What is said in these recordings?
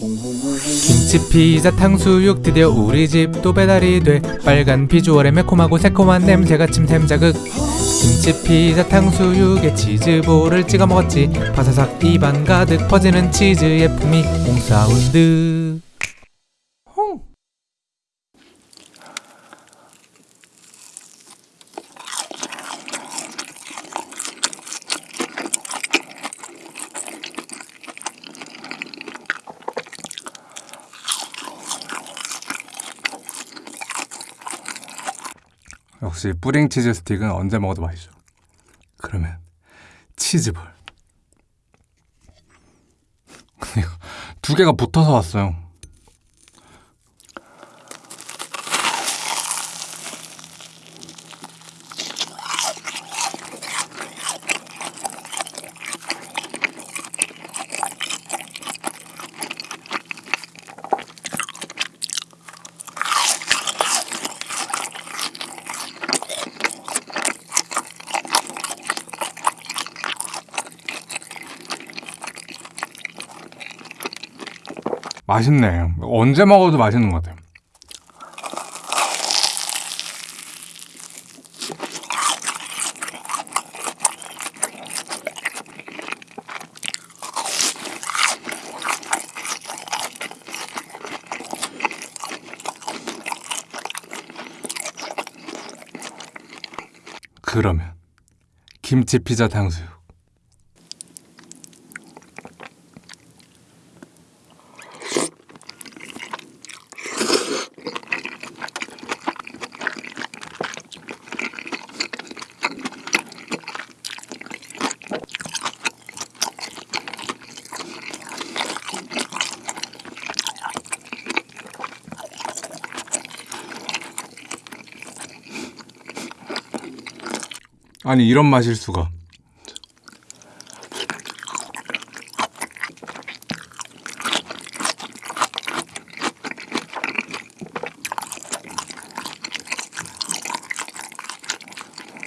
김치 피자 탕수육 드디어 우리 집 또 배달이 돼. 빨간 비주얼에 매콤하고 새콤한 냄새가 침샘 자극. 김치 피자 탕수육에 치즈볼을 찍어 먹었지. 바사삭 입안 가득 퍼지는 치즈의 풍미 홍사운드 역시 뿌링 치즈 스틱은 언제 먹어도 맛있죠. 그러면 치즈볼. 두 개가 붙어서 왔어요. 맛있네. 언제 먹어도 맛있는 것 같아요. 그러면 김치 피자 탕수육. 아니 이런 맛일 수가.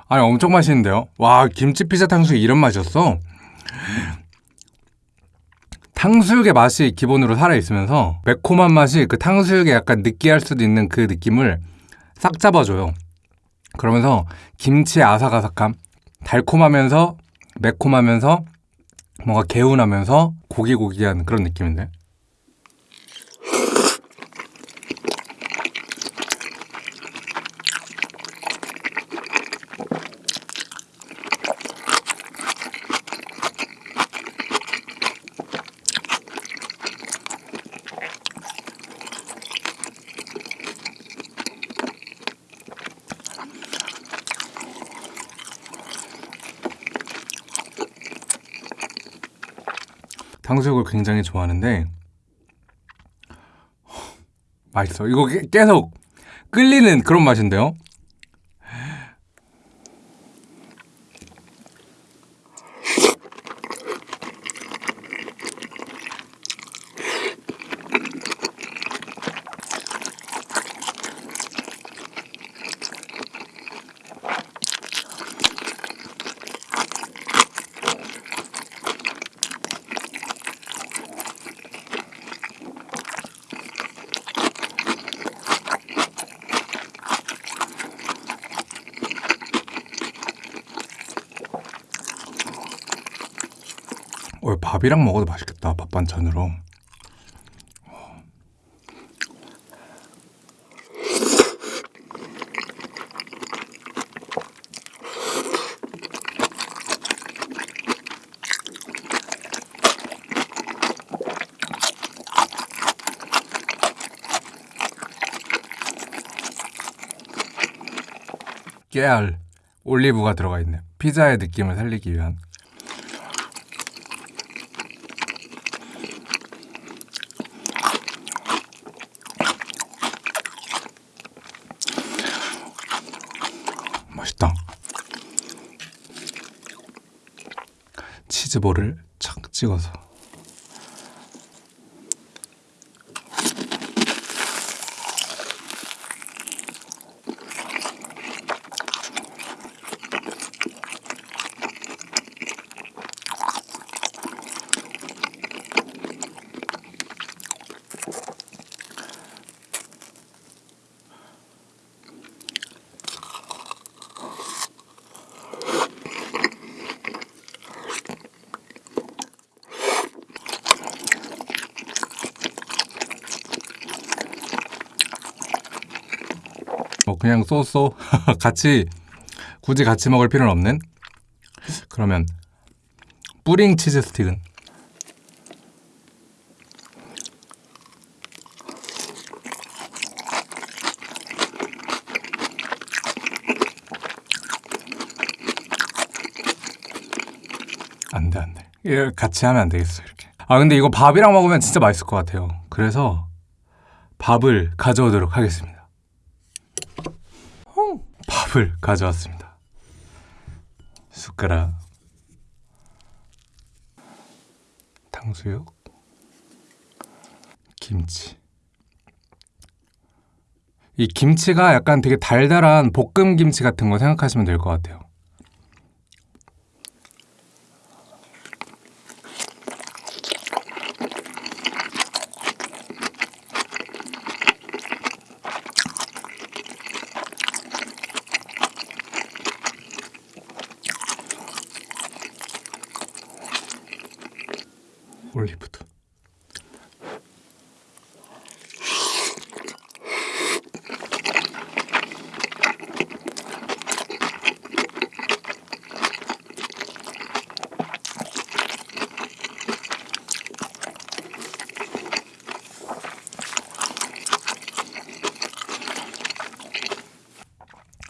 아니 엄청 맛있는데요? 와 김치 피자 탕수육 이런 맛이었어? 탕수육의 맛이 기본으로 살아 있으면서 매콤한 맛이 그 탕수육에 약간 느끼할 수도 있는 그 느낌을 싹 잡아줘요. 그러면서 김치의 아삭아삭함, 달콤하면서 매콤하면서 뭔가 개운하면서 고기고기한 그런 느낌인데. 탕수육을 굉장히 좋아하는데 맛있어. 이거 게- 계속 끌리는 그런 맛인데요. 어, 밥이랑 먹어도 맛있겠다. 밥 반찬으로. 깨알, 올리브가 들어가 있네. 피자의 느낌을 살리기 위한. 맛있다. 치즈볼을 착 찍어서. 뭐 그냥 쏘쏘. 같이 굳이 같이 먹을 필요는 없는. 그러면 뿌링 치즈 스틱은? 안돼 안돼. 같이 하면 안 되겠어 이렇게. 아 근데 이거 밥이랑 먹으면 진짜 맛있을 것 같아요. 그래서 밥을 가져오도록 하겠습니다 밥을 가져왔습니다. 숟가락, 탕수육, 김치. 이 김치가 약간 되게 달달한 볶음 김치 같은 거 생각하시면 될 것 같아요. 올리브도.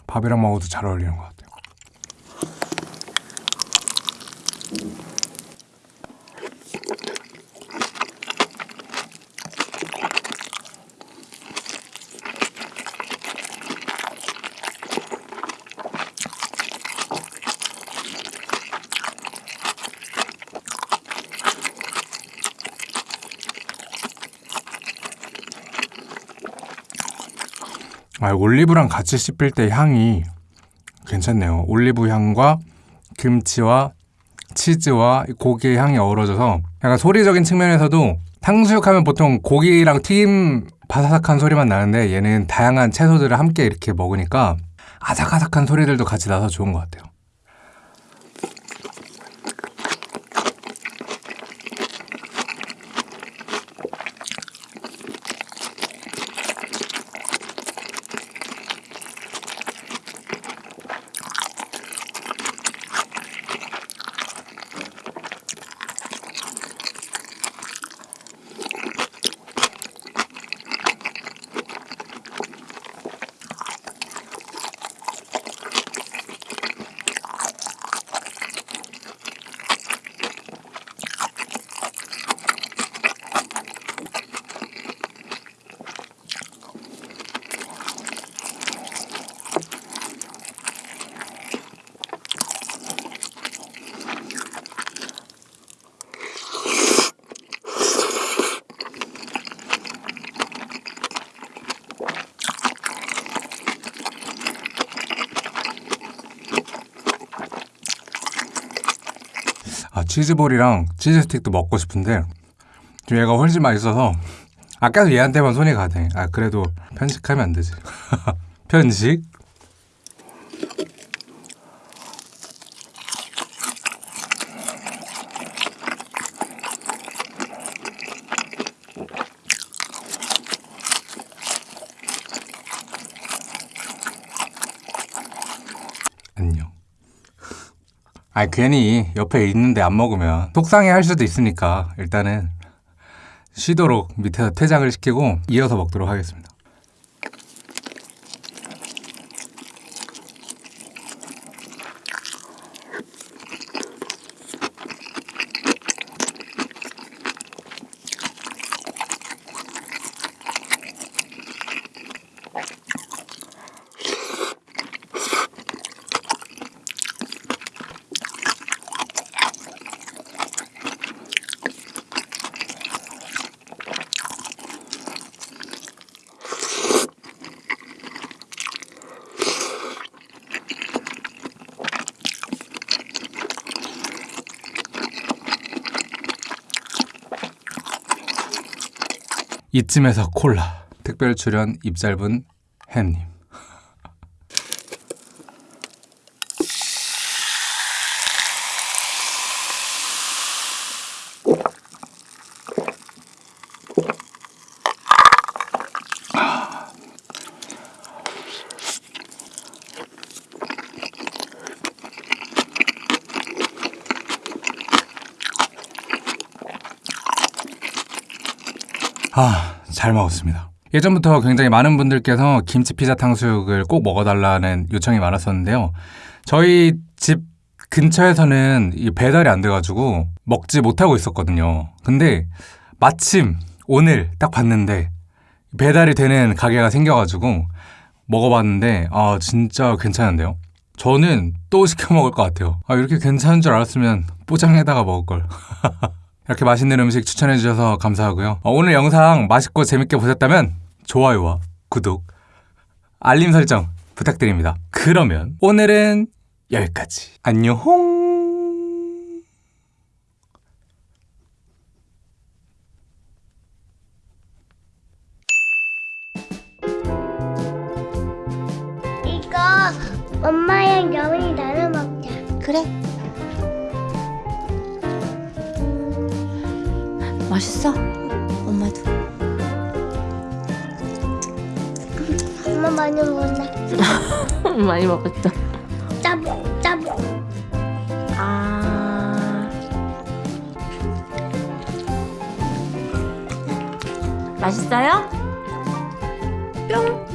밥이랑 먹어도 잘 어울리는 것 같아요. 아, 올리브랑 같이 씹힐 때 향이 괜찮네요. 올리브 향과 김치와 치즈와 고기의 향이 어우러져서 약간 소리적인 측면에서도 탕수육 하면 보통 고기랑 튀김 바사삭한 소리만 나는데 얘는 다양한 채소들을 함께 이렇게 먹으니까 아삭아삭한 소리들도 같이 나서 좋은 것 같아요. 아 치즈볼이랑 치즈 스틱도 먹고 싶은데 지금 얘가 훨씬 맛있어서 아까도 얘한테만 손이 가네. 아 그래도 편식하면 안 되지. 편식? 안녕. 아 괜히 옆에 있는데 안 먹으면 속상해 할 수도 있으니까 일단은 쉬도록 밑에서 퇴장을 시키고 이어서 먹도록 하겠습니다. 이쯤에서 콜라. 특별 출연 입 짧은 햄님. 아, 잘 먹었습니다. 예전부터 굉장히 많은 분들께서 김치 피자 탕수육을 꼭 먹어달라는 요청이 많았었는데요. 저희 집 근처에서는 이 배달이 안 돼가지고 먹지 못하고 있었거든요. 근데 마침 오늘 딱 봤는데 배달이 되는 가게가 생겨가지고 먹어봤는데 아 진짜 괜찮은데요. 저는 또 시켜 먹을 것 같아요. 아 이렇게 괜찮은 줄 알았으면 포장해다가 먹을 걸. 이렇게 맛있는 음식 추천해 주셔서 감사하고요. 어, 오늘 영상 맛있고 재밌게 보셨다면 좋아요와 구독, 알림 설정 부탁드립니다. 그러면 오늘은 여기까지. 안녕. 이거 엄마랑 여운이 나눠 먹자. 그래. 맛있어? 엄마도. 엄마 많이 먹었나? 많이 먹었어. 짜부 짜부. 아. 맛있어요? 뿅.